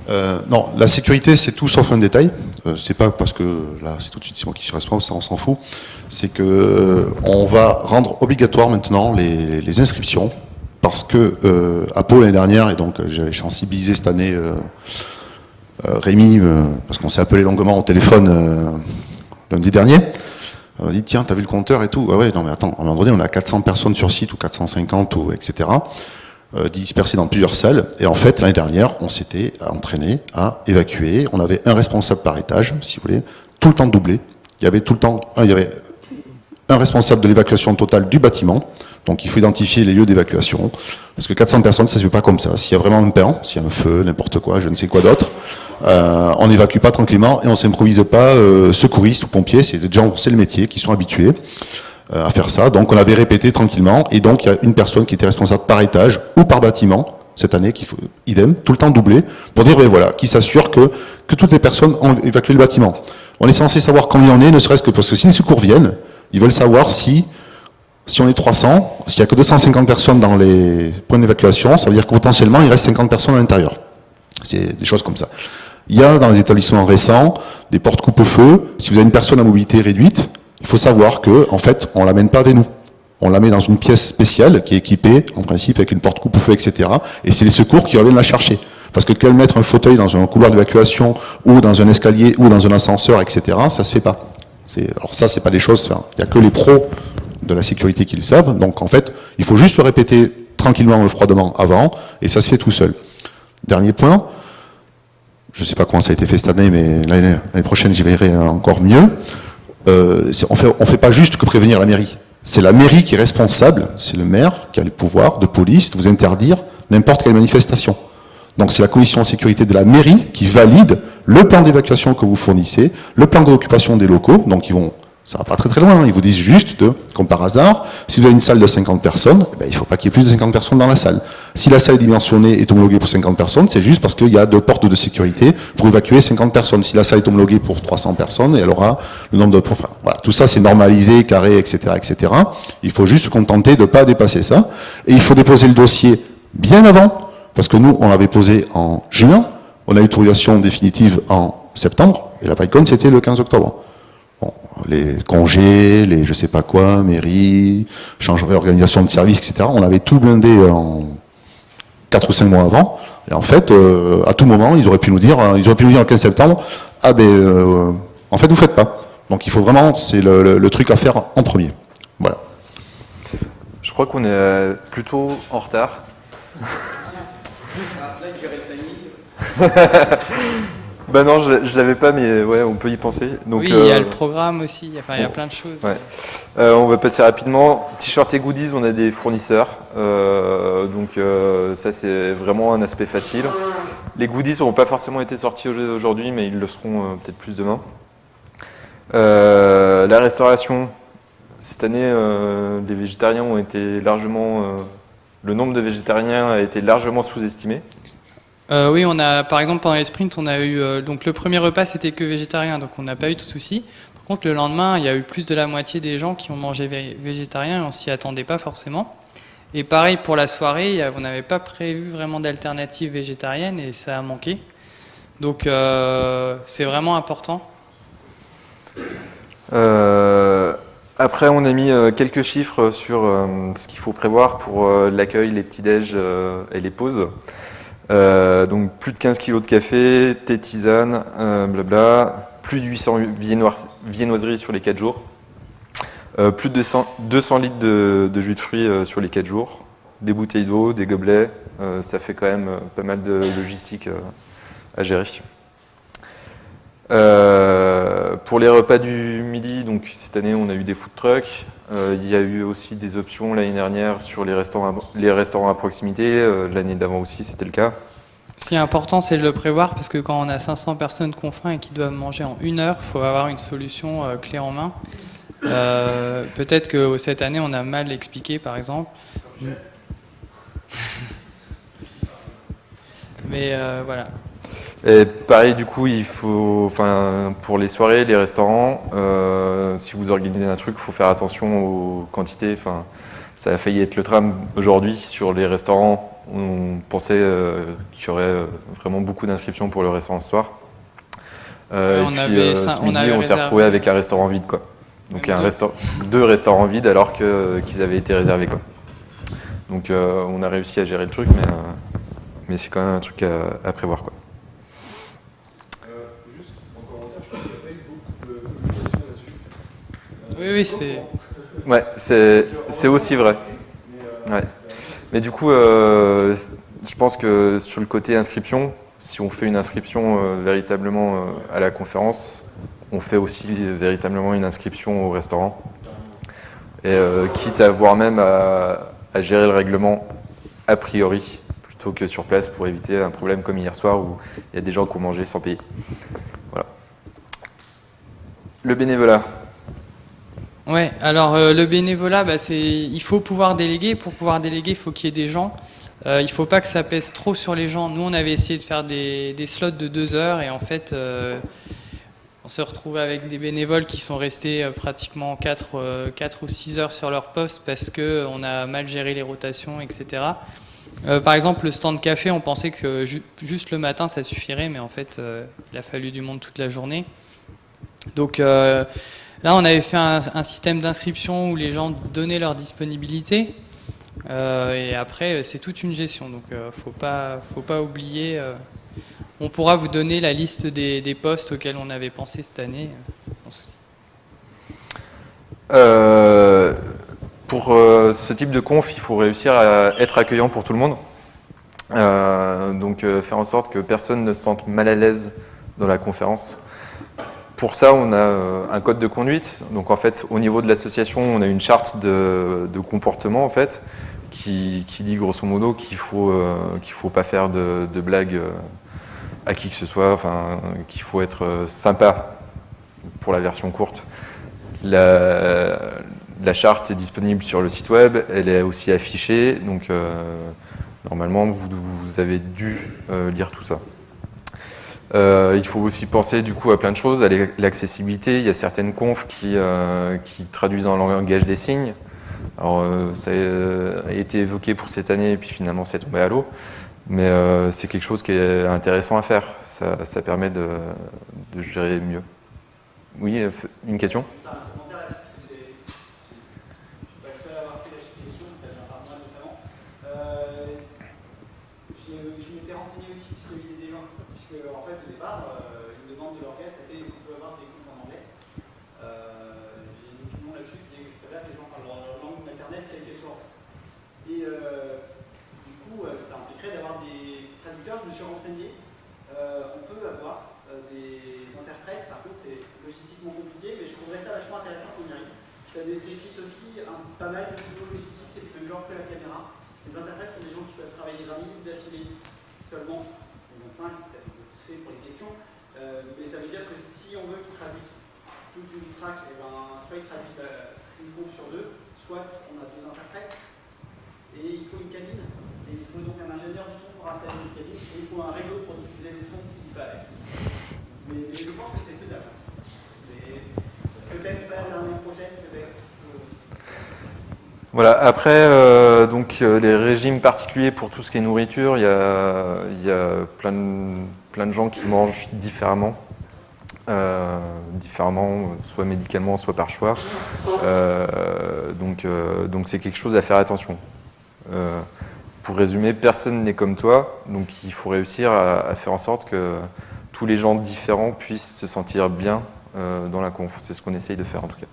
Euh, non, la sécurité, c'est tout sauf un détail. Euh, c'est pas parce que là, c'est tout de suite c'est moi qui suis responsable, ça on s'en fout. C'est que euh, on va rendre obligatoire maintenant les, les inscriptions parce que euh, à Pau l'année dernière et donc euh, j'ai sensibilisé cette année euh, euh, Rémi euh, parce qu'on s'est appelé longuement au téléphone lundi dernier. On a dit tiens, t'as vu le compteur et tout. Ah ouais, non mais attends, à un moment donné, on a 400 personnes sur site ou 450 ou etc dispersés dans plusieurs salles. Et en fait, l'année dernière, on s'était entraîné à évacuer. On avait un responsable par étage, si vous voulez, tout le temps doublé. Il y avait tout le temps, un, il y avait un responsable de l'évacuation totale du bâtiment. Donc il faut identifier les lieux d'évacuation. Parce que 400 personnes, ça se fait pas comme ça. S'il y a vraiment un pain, s'il y a un feu, n'importe quoi, je ne sais quoi d'autre, euh, on n'évacue pas tranquillement et on s'improvise pas euh, secouriste ou pompier. C'est des gens, c'est le métier, qui sont habitués euh, à faire ça. Donc on avait répété tranquillement. Et donc il y a une personne qui était responsable par étage ou par bâtiment cette année, qu'il idem, tout le temps doublé, pour dire, ben voilà, qui s'assure que, que toutes les personnes ont évacué le bâtiment. On est censé savoir combien on est, ne serait-ce que parce que si les secours viennent, ils veulent savoir si, si on est 300, s'il n'y a que 250 personnes dans les points d'évacuation, ça veut dire que potentiellement il reste 50 personnes à l'intérieur. C'est des choses comme ça. Il y a dans les établissements récents des portes coupe-feu. Si vous avez une personne à mobilité réduite, il faut savoir que, en fait, on l'amène pas avec nous. On la met dans une pièce spéciale qui est équipée, en principe, avec une porte coupe-feu, etc. Et c'est les secours qui reviennent la chercher. Parce que qu'elle mettre un fauteuil dans un couloir d'évacuation ou dans un escalier ou dans un ascenseur, etc., ça se fait pas. Alors ça, c'est pas des choses. Il y a que les pros de la sécurité qui le savent. Donc en fait, il faut juste le répéter tranquillement, froidement avant, et ça se fait tout seul. Dernier point. Je sais pas comment ça a été fait cette année, mais l'année prochaine, j'y verrai encore mieux. Euh, on fait, on fait pas juste que prévenir la mairie. C'est la mairie qui est responsable, c'est le maire qui a le pouvoir de police de vous interdire n'importe quelle manifestation. Donc c'est la commission de sécurité de la mairie qui valide le plan d'évacuation que vous fournissez, le plan d'occupation des locaux, donc ils vont, ça va pas très très loin, hein. ils vous disent juste, de, comme par hasard, si vous avez une salle de 50 personnes, eh ben, il faut pas qu'il y ait plus de 50 personnes dans la salle. Si la salle est dimensionnée et homologuée pour 50 personnes, c'est juste parce qu'il y a deux portes de sécurité pour évacuer 50 personnes. Si la salle est homologuée pour 300 personnes, elle aura le nombre de... Enfin, voilà, tout ça c'est normalisé, carré, etc., etc. Il faut juste se contenter de pas dépasser ça. Et il faut déposer le dossier bien avant, parce que nous, on l'avait posé en juin, on a eu l'autorisation définitive en septembre, et la PyCon, c'était le 15 octobre. Bon, les congés, les je sais pas quoi, mairie, changerait organisation de service, etc. On avait tout blindé en 4 ou 5 mois avant. Et en fait, euh, à tout moment, ils auraient pu nous dire, euh, ils auraient pu nous dire le 15 septembre, ah ben, euh, en fait, vous faites pas. Donc il faut vraiment, c'est le, le- le truc à faire en premier. Voilà. Je crois qu'on est plutôt en retard. Bah non, je, je l'avais pas, mais ouais, on peut y penser. Donc, oui, il y a euh, le programme aussi, enfin, il y a plein de choses. Ouais. Euh, on va passer rapidement. T-shirt et goodies, on a des fournisseurs. Euh, donc ça, c'est vraiment un aspect facile. Les goodies n'auront pas forcément été sortis au- aujourd'hui, mais ils le seront peut-être plus demain. Euh, la restauration, cette année, euh, les végétariens ont été largement... euh, le nombre de végétariens a été largement sous-estimé. Euh, oui, on a, par exemple, pendant les sprints, on a eu, euh, donc le premier repas, c'était que végétarien, donc on n'a pas eu de soucis. Par contre, le lendemain, il y a eu plus de la moitié des gens qui ont mangé vé- végétarien et on s'y attendait pas forcément. Et pareil pour la soirée, on n'avait pas prévu vraiment d'alternative végétarienne et ça a manqué. Donc euh, c'est vraiment important. Après, on a mis quelques chiffres sur ce qu'il faut prévoir pour l'accueil, les petits-déj et les pauses. Euh, donc plus de 15 kg de café, thé, tisane, euh, blabla, plus de 800 viennois- viennoiseries sur les 4 jours, Euh, plus de 100 200 litres de, jus de fruits sur les 4 jours, des bouteilles d'eau, des gobelets, ça fait quand même pas mal de logistique à gérer. Pour les repas du midi, donc cette année on a eu des food trucks. Euh, il y a eu aussi des options l'année dernière sur les restaurants, à, les restaurants à proximité. Euh, l'année d'avant aussi c'était le cas. Ce qui est important, c'est de le prévoir parce que quand on a 500 personnes qu'on faim et qui doivent manger en une heure, il faut avoir une solution euh, clé en main. Euh, Peut-être que cette année, on a mal expliqué, par exemple. Mais euh, voilà. Et pareil, du coup, il faut, enfin, pour les soirées, les restaurants, euh, si vous organisez un truc, il faut faire attention aux quantités. Enfin, ça a failli être le tram aujourd'hui sur les restaurants. On pensait euh, qu'il y aurait euh, vraiment beaucoup d'inscriptions pour le restaurant ce soir. Euh, on et puis, ce on midi, on s'est retrouvé avec un restaurant vide, quoi. Donc un deux. resta- deux restaurants vides alors qu'ils avaient été réservés, quoi. Donc on a réussi à gérer le truc, mais, mais c'est quand même un truc à, à prévoir, quoi. Euh, juste, en commentaire, je trouve qu'il n'y a pas eu beaucoup de communication là-dessus. Oui, oui, c'est. Ouais, c'est aussi vrai. Mais du coup, euh, je pense que sur le côté inscription, si on fait une inscription euh, véritablement euh, à la conférence, on fait aussi véritablement une inscription au restaurant. Et quitte à voir même à, à gérer le règlement a priori, plutôt que sur place pour éviter un problème comme hier soir où il y a des gens qui ont mangé sans payer. Voilà. Le bénévolat. Ouais, alors euh, le bénévolat, bah, il faut pouvoir déléguer. Pour pouvoir déléguer, il faut qu'il y ait des gens. Euh, il ne faut pas que ça pèse trop sur les gens. Nous, on avait essayé de faire des, slots de deux heures et en fait, euh, on se retrouve avec des bénévoles qui sont restés pratiquement 4, ou 6 heures sur leur poste parce qu'on a mal géré les rotations, etc. Par exemple, le stand café, on pensait que ju- juste le matin, ça suffirait, mais en fait, il a fallu du monde toute la journée. Donc, Là, on avait fait un, système d'inscription où les gens donnaient leur disponibilité. Euh, et après, c'est toute une gestion. Donc, euh, faut pas, faut pas oublier. euh, on pourra vous donner la liste des, des postes auxquels on avait pensé cette année, euh, sans souci. Euh, pour euh, ce type de conf, il faut réussir à être accueillant pour tout le monde. Euh, donc euh, faire en sorte que personne ne se sente mal à l'aise dans la conférence. Pour ça, on a euh, un code de conduite. Donc en fait, au niveau de l'association, on a une charte de, comportement en fait, qui, dit grosso modo qu'il faut euh, qu'il faut pas faire de, blagues euh, à qui que ce soit. Enfin, qu'il faut être sympa pour la version courte. La, charte est disponible sur le site web, elle est aussi affichée, donc normalement vous, avez dû lire tout ça. Euh, il faut aussi penser du coup à plein de choses, à l'accessibilité. Il y a certaines confs qui, euh, traduisent en langage des signes. Alors euh, ça a été évoqué pour cette année et puis finalement c'est tombé à l'eau. Mais c'est quelque chose qui est intéressant à faire. Ça, permet de, gérer mieux. Oui, une question Juste un commentaire là-dessus, parce que c'est- je suis pas le seul à avoir fait la suggestion, peut-être un par moi notamment. Euh, je je m'étais renseigné aussi, puisque il y a des gens, puisque en fait au départ, euh, une demande de l'orchestre était est-ce qu'on peut avoir des cours en anglais Euh, J'ai une opinion là-dessus qui est que je préfère que les gens parlent leur langue maternelle quelle qu'elle soit. Et euh, du coup, euh, ça impliquerait d'avoir des traducteurs, je me suis renseigné. Euh, on peut avoir euh, des interprètes, par contre c'est logistiquement compliqué, mais je trouverais ça vachement intéressant qu'on y arrive. Ça nécessite aussi un, pas mal de boulot logistique, c'est le même genre que la caméra. Les interprètes sont des gens qui peuvent travailler 20 minutes d'affilée seulement, ou 25, peut-être on peut pousser pour les questions, Euh, mais ça veut dire que si on veut qu'ils traduisent toute une track, eh ben, soit ils traduisent la- une groupe sur soit on a deux interprètes, et il faut une cabine, et il faut donc un ingénieur du son pour installer cette cabine, et il faut un réseau pour diffuser le son qui va avec. Mais, mais je pense que c'est faisable. Peut-être pas l'année prochaine, peut-être. euh, Voilà, après, euh, donc, euh, les régimes particuliers pour tout ce qui est nourriture, il y a, y a plein, de, plein de gens qui mangent différemment, euh, différemment, soit médicalement, soit par choix. Euh, donc, euh, donc c'est quelque chose à faire attention. Pour résumer, personne n'est comme toi, donc il faut réussir à, faire en sorte que tous les gens différents puissent se sentir bien dans la conf. C'est ce qu'on essaye de faire en tout cas.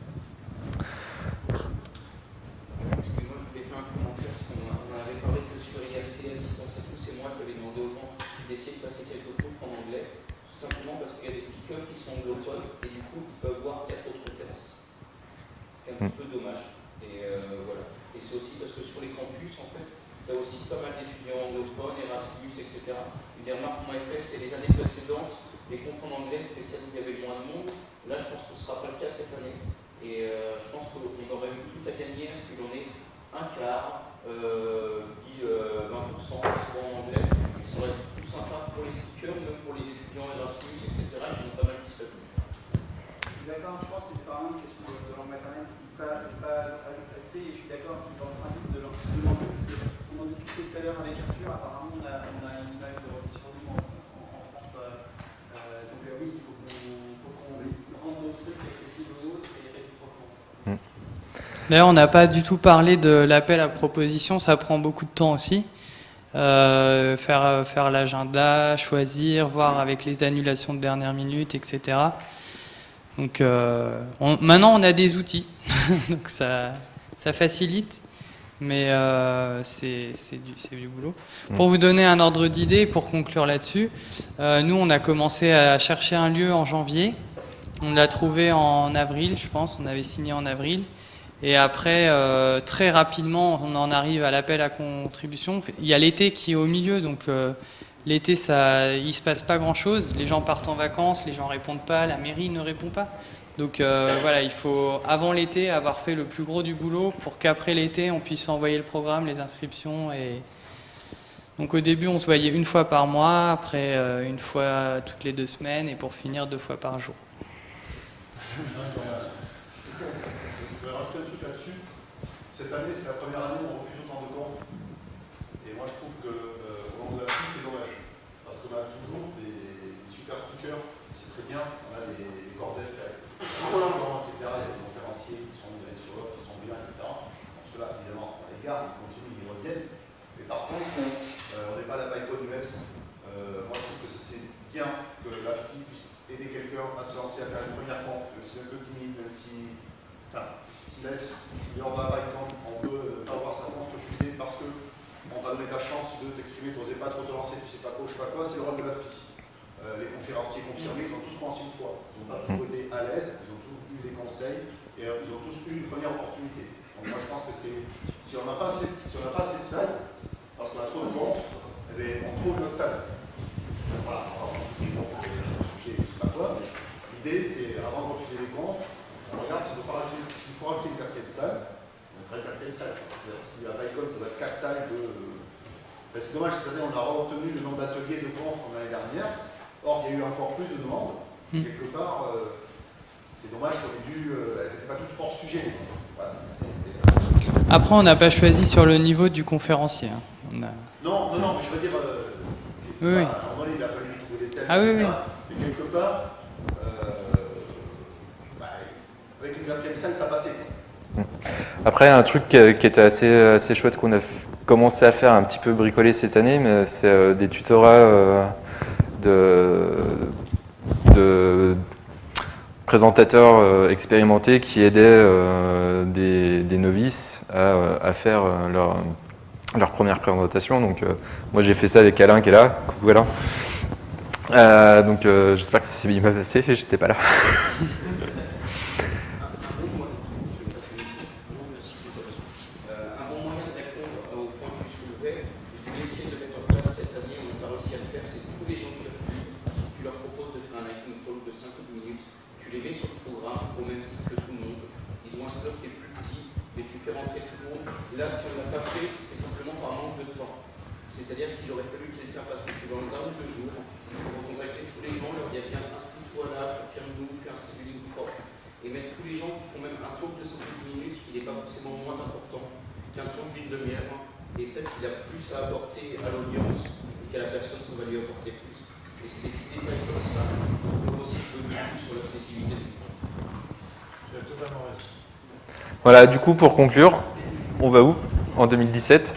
Excusez-moi, je voulais faire un commentaire parce qu'on en avait parlé que sur IRC à distance et tout. C'est moi qui avais demandé aux gens d'essayer de passer quelques cours en anglais. Tout simplement parce que qu'il y a des speakers qui sont anglophones et du coup ils peuvent voir quatre autres références. C'est un petit peu dommage. Et euh, voilà. Et c'est aussi parce que sur les campus, en fait, il y a aussi pas mal d'étudiants anglophones, Erasmus, etc. Une des remarques qu'on m'avait fait, c'est les années précédentes, les confs en anglais, c'était celles où il y avait le moins de monde. Là, je pense que ce ne sera pas le cas cette année. Et euh, je pense qu'on aurait eu tout à gagner à ce qu'il en ait un quart, euh, dit euh, 20%, qui soit en anglais. Et ça aurait été plus sympa pour les speakers, même pour les étudiants Erasmus, etc. Ils ont pas mal qui seraient venus. Je suis d'accord, je pense que c'est vraiment une question de, de langue maternelle qui n'est pas, pas affectée et je suis d'accord dans le principe de l'en- de l'enjeu parce qu'on en discutait tout à l'heure avec Arthur, apparemment on a, on a une image de repli sur nous en, en, en France. euh, euh, donc euh, oui, il faut qu'on faut qu'on rende nos trucs accessibles aux autres et réciproquement. D'ailleurs, on n'a pas du tout parlé de l'appel à proposition, ça prend beaucoup de temps aussi. Euh, faire faire l'agenda, choisir, voir avec les annulations de dernière minute, etc. Donc euh, on- maintenant, on a des outils, donc ça, ça facilite, mais euh, c'est du, boulot. Pour vous donner un ordre d'idée, pour conclure là-dessus, euh, nous, on a commencé à chercher un lieu en janvier. On l'a trouvé en avril, je pense, on avait signé en avril. Et après, euh, très rapidement, on en arrive à l'appel à contribution. Il y a l'été qui est au milieu, donc euh, l'été, ça, il se passe pas grand-chose. Les gens partent en vacances, les gens répondent pas, la mairie ne répond pas. Donc euh, voilà, il faut avant l'été avoir fait le plus gros du boulot pour qu'après l'été, on puisse envoyer le programme, les inscriptions. Et donc au début, on se voyait une fois par mois, après une fois toutes les deux semaines, et pour finir deux fois par jour. Je vais rajouter un truc là-dessus. Cette année, c'est la première année où on refuse autant de confs. Et moi, je trouve que euh, au nom de la fille, c'est dommage. Parce qu'on a toujours des, super speakers, c'est très bien. On a des, des cordels, etc. Il y a des conférenciers qui sont mis sur l'autre, qui sont bien, etc. Donc, ceux-là, évidemment, on les garde, ils continuent, ils reviennent. Mais par contre, euh, on n'est pas la PyCon US. Euh, moi, je trouve que c'est bien que la fille puisse aider quelqu'un à se lancer à faire une première conf, même si un peu timide, même si. Enfin, si, là, si on va par exemple, on peut pas avoir sa conf refusée parce que on t'a donné ta chance de t'exprimer, tu n'osais pas trop te lancer, tu sais pas quoi, je sais pas quoi, c'est le rôle de la FPI. Euh, les conférenciers confirmés, ils ont tous commencé une fois. Ils n'ont pas tous été à l'aise, ils ont tous eu des conseils et euh, ils ont tous eu une première opportunité. Donc moi je pense que c'est. Si on n'a pas, assez- si on n'a pas assez de salles, parce qu'on a trop de confs, eh bien, on trouve notre salle. Voilà. Alors, bon, sujet, je sais pas quoi, l'idée c'est avant de refuser les comptes, on regarde s'il faut, s'il faut rajouter une quatrième salle, on mettrait une quatrième salle. Si à Bicon, ça va être quatre salles de. Ben, c'est dommage, cette année on a obtenu le nombre d'ateliers de confs comme l'année dernière. Or, il y a eu encore plus de demandes. Mm. Quelque part, euh, c'est dommage qu'on ait dû. Euh, elles n'étaient pas toutes hors sujet. Après, on n'a pas choisi sur le niveau du conférencier. hein. On a- Non, non, non, mais je veux dire, euh, Oui, pas, oui. à un moment il a fallu trouver des thèmes, Ah oui, oui. Mais quelque part, euh, bah, Après, un truc qui, était assez, assez chouette qu'on a commencé à faire un petit peu bricoler cette année, mais c'est euh, des tutorats euh, de, présentateurs euh, expérimentés qui aidaient des, novices à, faire leur, leur première présentation. Donc, moi, j'ai fait ça avec Alain qui est là. Coucou Alain. Donc, j'espère que ça s'est bien passé. J'étais pas là. Euh, un bon moyen de répondre au point que tu soulevais, je voulais essayer de mettre en place cette année, on n'a pas réussi à le faire, c'est tous les gens qui refusent, tu leur proposes de faire un lightning talk de 5 ou 10 minutes, tu les mets sur le programme au même titre que tout le monde, ils ont un slot qui est plus petit, mais tu fais rentrer tout le monde. Là, si on ne l'a pas fait, c'est simplement par manque de temps. C'est-à-dire qu'il aurait fallu quelqu'un passe l'équivalent d'un ou deux jours, il faut recontacter tous les gens, leur dire bien inscris-toi là, confirme-nous, fais un scheduling propre et mettre tous les gens qui font même un talk de 5 minutes, il n'est pas forcément moins important qu'un talk d'une demi-heure, et peut-être qu'il a plus à apporter à l'audience qu'à la personne, ça va lui apporter plus. Et c'est des petits détails comme ça pour aussi jouer beaucoup sur l'accessibilité du Tu as totalement raison. Du coup, pour conclure, on va où en 2017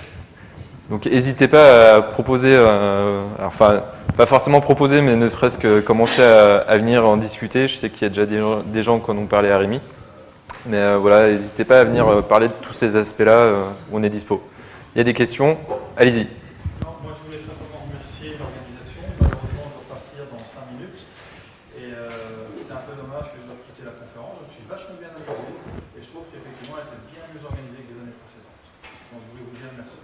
Donc, n'hésitez pas à proposer, euh, enfin, pas forcément proposer, mais ne serait-ce que commencer à, venir en discuter. Je sais qu'il y a déjà des, gens- qui en ont parlé à Rémi. Mais euh, voilà, n'hésitez pas à venir euh, parler de tous ces aspects-là on est dispo. Il y a des questions? Allez-y. Non, moi je voulais simplement remercier l'organisation. Malheureusement, je dois partir dans 5 minutes. Et euh, c'est un peu dommage que je doive quitter la conférence. Je me suis vachement bien amusé et je trouve qu'effectivement elle était bien mieux organisée que les années précédentes. Donc je voulais vous dire merci.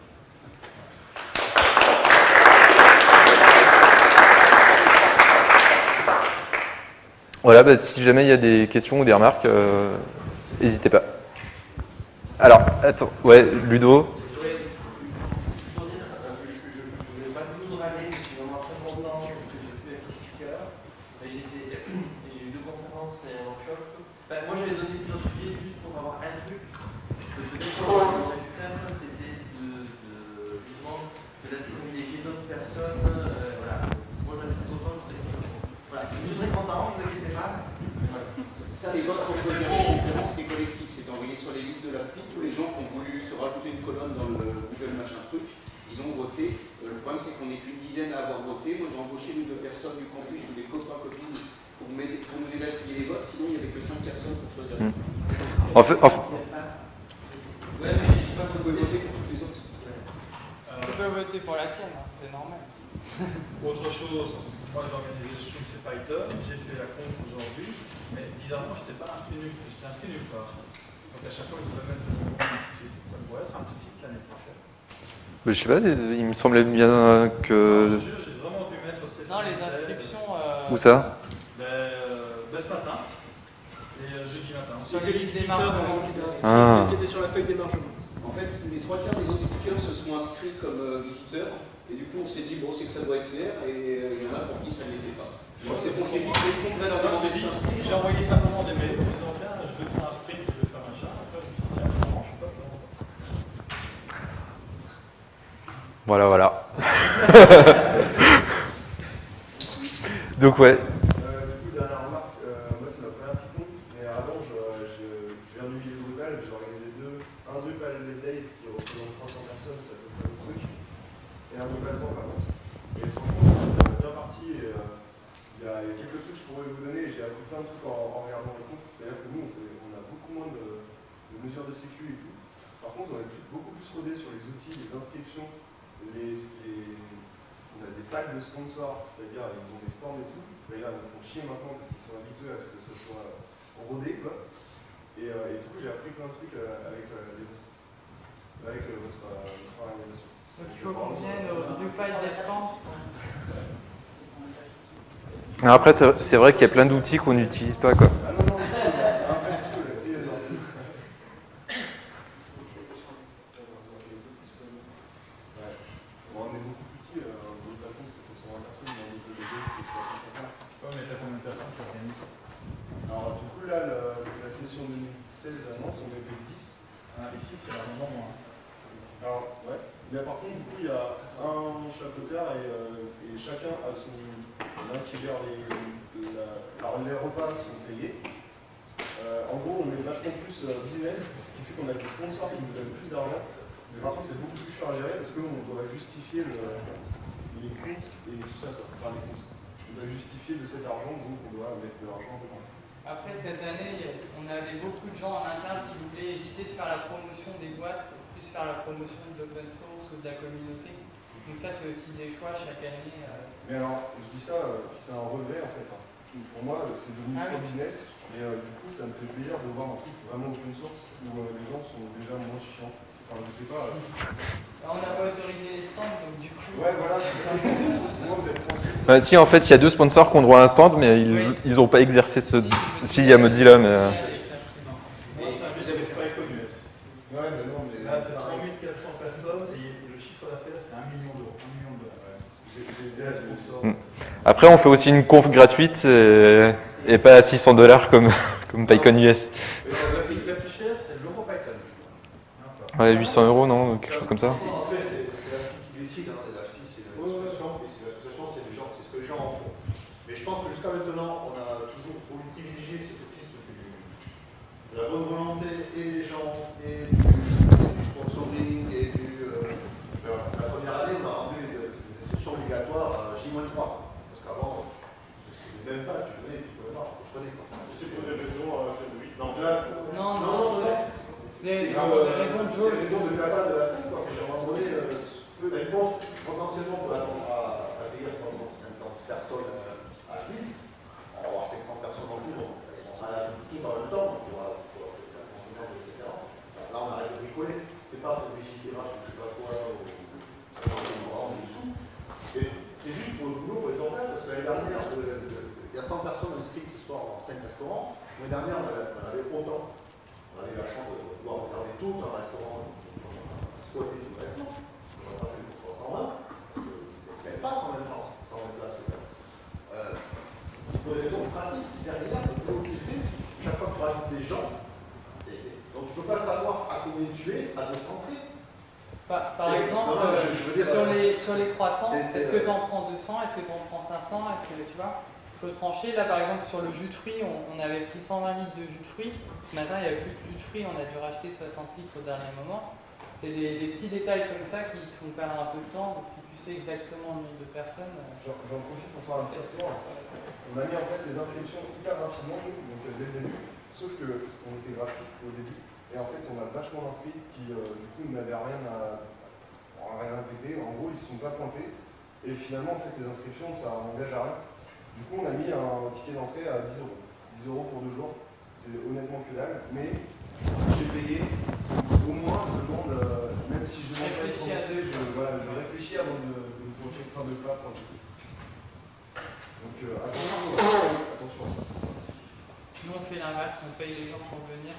Voilà, bah, si jamais il y a des questions ou des remarques, euh, n'hésitez pas. Alors, attends, ouais, Ludo. Je voulais pas tout râler, je suis vraiment très content parce que je suis certificat. Et J'ai été- et j'ai eu deux conférences et un workshop. Enfin, moi j'avais donné plusieurs sujets juste pour avoir un truc. que Peut-être qu'on aurait pu faire, c'était de, de justement peut-être privilégier d'autres personnes. euh, voilà. Moi je suis content, je suis voilà. Je suis très content, ne vous inquiétez pas. Voilà. Ça, les votes sont choisis en conférence des collectifs. C'était envoyé sur les listes de la FPI. Tous les gens qui ont voulu se rajouter une colonne dans le Google machin truc, ils ont voté. Euh, Le problème, c'est qu'on n'est qu'une dizaine à avoir voté. Moi, j'ai embauché une ou deux personnes du campus ou des copains, copines pour, m'aider- pour nous aider à trier les votes. Sinon, il n'y avait que cinq personnes pour choisir. Hmm. En fait, en fait- Ouais, mais je sais pas Vous pourquoi pouvez voter pour toutes les autres. Tu peux voter pour la tienne, hein, c'est normal. Autre chose, moi j'ai organisé le sprint c'est Python, j'ai fait la conf aujourd'hui, mais bizarrement je n'étais pas inscrit nulle j'étais inscrit nulle part. Donc à chaque fois je devais mettre de nouveau et ainsi de suite. Ça pourrait être implicite l'année prochaine. bah, je sais pas, il me semblait bien que. je jure, j'ai vraiment dû mettre Stéphane Non, les inscriptions. euh, Où ça ben, euh, ben, ce matin et euh, jeudi matin. Sur C'est les visiteurs qui étaient. Ah. Qui était sur la feuille d'émargement. En fait, les trois quarts des autres speakers se sont inscrits comme euh, visiteurs. Et du coup, on s'est dit, bon, c'est que ça doit être clair. Et euh, il y en a pour qui ça ne l'était pas. Donc, c'est pour s'est dit, est-ce qu'on devrait leur demander J'ai envoyé simplement des mails en disant tiens, je vais faire un sprint, je vais faire un chat. Après, je me suis dit, tiens, finalement, je suis pas vraiment. Voilà, voilà. Donc, ouais. Euh, du coup, dernière remarque, euh, moi c'est ma première Python, mais avant je, je, je viens du milieu Drupal, j'ai organisé deux, un Drupal Lab Days qui représente 300 personnes, ça peut faire le truc, et un Drupal Camp par contre. Et franchement, c'est bien parti, et euh, il y, a il y a quelques trucs que je pourrais vous donner, et j'ai appris plein de trucs en, en regardant les comptes, c'est-à-dire que nous on, fait- on a beaucoup moins de, de mesures de sécu et tout. Par contre, on est plus- beaucoup plus rodé sur les outils, les inscriptions, les, les- on a des packs de sponsors, c'est-à-dire ils ont des stands et tout. Mais là, ils me font chier maintenant parce qu'ils sont habitués à ce que ce soit rodé, quoi. Et, euh, et du coup, j'ai appris plein de trucs euh, avec, euh, les vôtres. avec euh, votre, euh, votre organisation. Donc il faut qu'on vienne au Drupal Descamps. Alors Après, c'est c'est vrai qu'il y a plein d'outils qu'on n'utilise pas, quoi. Ah non, non, du tout, là, un peu du tout, là, tu sais, genre, Ouais. Bon, on est beaucoup plus petit, euh, le patron c'était 120 personnes, mais on est deux, c'est 350. Ouais, mais t'as combien de personnes qui organisent Alors, du coup, là, le- la session 2016 à Nantes, on était 10. ah, Ici, c'est largement moins. Alors, ouais. Mais par contre, du coup, il y a un chapeauteur et, euh, et chacun a son. L'un qui gère les. alors, les repas sont payés. Euh, en gros, on est vachement plus euh, business, ce qui fait qu'on a des sponsors qui nous donnent plus d'argent. Mais par contre, c'est beaucoup plus chiant à gérer parce qu'on doit justifier le, les comptes et tout ça. Enfin, les. On doit justifier de cet argent, donc on doit mettre de l'argent dedans. Après cette année, on avait beaucoup de gens en interne qui voulaient éviter de faire la promotion des boîtes pour plus faire la promotion de l'open source ou de la communauté. Donc ça, c'est aussi des choix chaque année. euh. Mais alors, je dis ça, euh, c'est un regret en fait. hein. Pour moi, c'est devenu Ah trop oui. business. Et euh, du coup, ça me fait plaisir de voir un truc vraiment open source où euh, les gens sont déjà moins chiants. Enfin, je sais pas. euh. Alors, on n'a pas autorisé les stands, donc du coup. Ouais, voilà, c'est ça. Moi, vous êtes tranquille. Bah, si, en fait, il y a deux sponsors qui ont droit à un stand, mais ils Oui. ils ont pas exercé ce. Si, il y a Mozilla, mais. euh, Moi, je t'invite avec Python US. Ouais, mais non, mais Là, c'est 3400 personnes et le chiffre d'affaires, c'est 1 million d'euros. 1 million de dollars. j'ai j'ai été à sponsor. Mm. Après, on fait aussi une conf gratuite et, et pas à 600 dollars comme, comme PyCon US. La plus, chère, c'est l'EuroPython. Hein, Ouais, 800 euros, non Quelque chose comme ça. Après, c'est c'est la FI qui décide. Hein. La FI, c'est l'association. Et c'est l'association, c'est les gens, c'est ce que les gens en font. Mais je pense que jusqu'à maintenant, on a toujours voulu privilégier cette piste du- de la bonne volonté et des gens, et du, et du sponsoring, et du. euh, alors, c'est la première année, on a rendu des, des inscriptions obligatoires à J-3. Parce qu'avant, je ne savais même pas, tu venais, tu pouvais voir, je connais. C'est pour des raisons, c'est de Non, là, Non, non, non, non. Les, C'est les euh, raisons de c'est jauge. les raisons de cabane de la scène, quoi. J'ai abandonné, euh, peu réponse potentiellement pour attendre à, à payer 350 personnes euh, assises. Alors, soir dans 5 restaurants. L'année dernière, on avait, on avait autant. On avait eu la chance de pouvoir réserver tout un restaurant, squatter tout le restaurant. On n'a pas fait pour 120, parce qu'il n'y avait pas 120 places. 120 places euh, c'est pour des raisons pratiques, derrière, de l'objectif, chaque fois que tu rajoutes des gens, c'est- c'est- donc tu ne peux pas savoir à combien tu es à 200 prix. Par, par C'est- exemple, non, non, euh, je- je veux dire, sur, euh, les, sur les croissants, c'est- c'est, est-ce que euh, tu en prends 200 Est-ce que tu en prends 500 Est-ce que tu vois Là, par exemple, sur le jus de fruits, on, avait pris 120 litres de jus de fruits. Ce matin, il n'y avait plus de jus de fruits. On a dû racheter 60 litres au dernier moment. C'est des, petits détails comme ça qui te font perdre un peu de temps. Donc, si tu sais exactement le nombre de personnes. euh, J'en profite pour faire un petit retour. On a mis en place les inscriptions hyper rapidement, donc euh, dès le début, sauf que on était gratuit au début. Et en fait, on a vachement d'inscrits qui, euh, du coup, n'avaient rien à, rien à. En gros, ils ne se sont pas pointés. Et finalement, en fait, les inscriptions, ça n'engage à rien. Du coup, on a mis un ticket d'entrée à 10 euros. 10 euros pour deux jours. C'est honnêtement que dalle. Mais si j'ai payé, au moins, je demande, euh, même si je demande pas remboursé, je, voilà, je réfléchis avant de, de me projeter une fin de plat. Donc euh, attention, euh, attention à ça. Nous, on fait l'inverse. On paye les gens pour venir.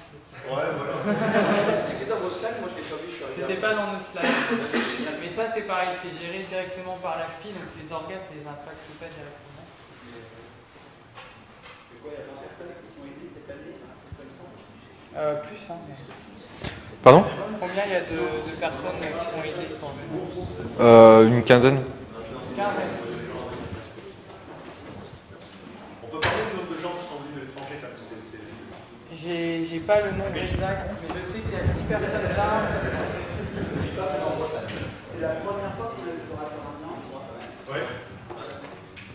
Ouais, voilà. C'était dans vos slides, moi je l'ai pas vu, je suis arrivé. C'était pas dans nos slides. C'est génial. Mais ça, c'est pareil. C'est géré directement par l'AFPI. Donc, les orgas, ça les impacte pas directement. Quoi, il y a 20 personnes qui sont aidées cette année, un comme ça Euh, plus, hein. Pardon Combien il y a de, de personnes qui sont aidées pour venir Euh, Une quinzaine. 15 On peut parler du nombre de gens qui sont venus de l'étranger quand même. J'ai j'ai pas le nombre exact, mais je sais qu'il y a 6 personnes là. C'est la première fois que vous êtes au Raptoramian Ouais.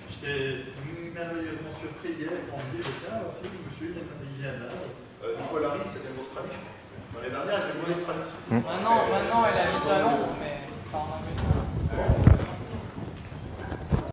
J'étais merveilleusement M. Préguet, Franvier, le aussi, Nicolas c'était L'année dernière, elle était Mostrani. Maintenant, maintenant, elle habite à Londres, mais.